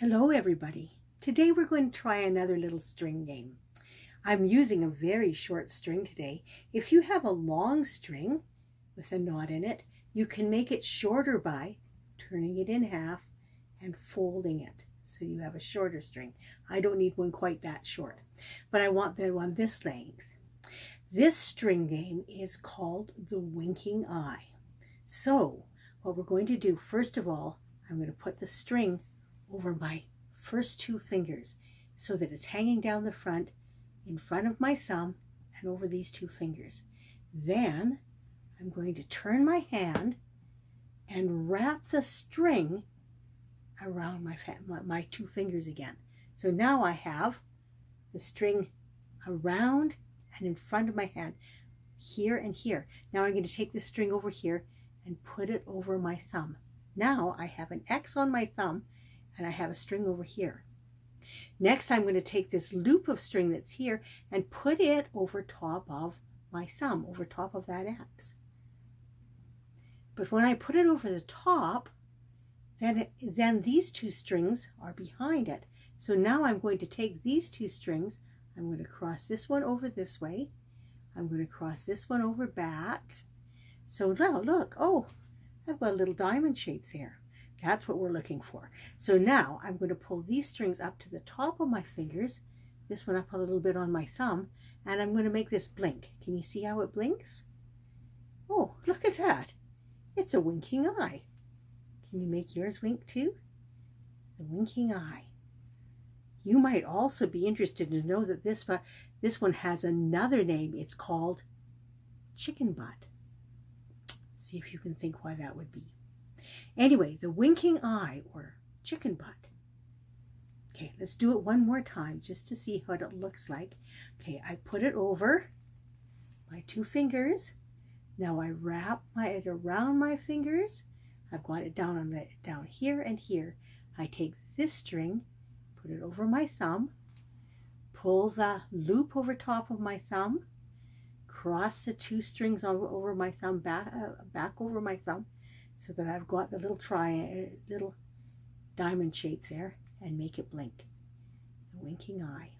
Hello everybody. Today we're going to try another little string game. I'm using a very short string today. If you have a long string with a knot in it, you can make it shorter by turning it in half and folding it. So you have a shorter string. I don't need one quite that short, but I want the one this length. This string game is called the winking eye. So what we're going to do, first of all, I'm going to put the string over my first two fingers so that it's hanging down the front in front of my thumb and over these two fingers. Then I'm going to turn my hand and wrap the string around my, my two fingers again. So now I have the string around and in front of my hand here and here. Now I'm going to take the string over here and put it over my thumb. Now I have an X on my thumb and I have a string over here. Next, I'm going to take this loop of string that's here and put it over top of my thumb, over top of that X. But when I put it over the top, then, it, then these two strings are behind it. So now I'm going to take these two strings, I'm going to cross this one over this way, I'm going to cross this one over back. So now look, oh, I've got a little diamond shape there. That's what we're looking for. So now I'm going to pull these strings up to the top of my fingers, this one up a little bit on my thumb, and I'm going to make this blink. Can you see how it blinks? Oh, look at that. It's a winking eye. Can you make yours wink too? The winking eye. You might also be interested to know that this, uh, this one has another name. It's called chicken butt. See if you can think why that would be. Anyway, the winking eye or chicken butt. Okay, let's do it one more time just to see what it looks like. Okay, I put it over my two fingers. Now I wrap my it around my fingers. I've got it down on the down here and here. I take this string, put it over my thumb, pull the loop over top of my thumb, cross the two strings over, over my thumb, back, uh, back over my thumb, so that I've got the little triangle, uh, little diamond shape there and make it blink. The winking eye.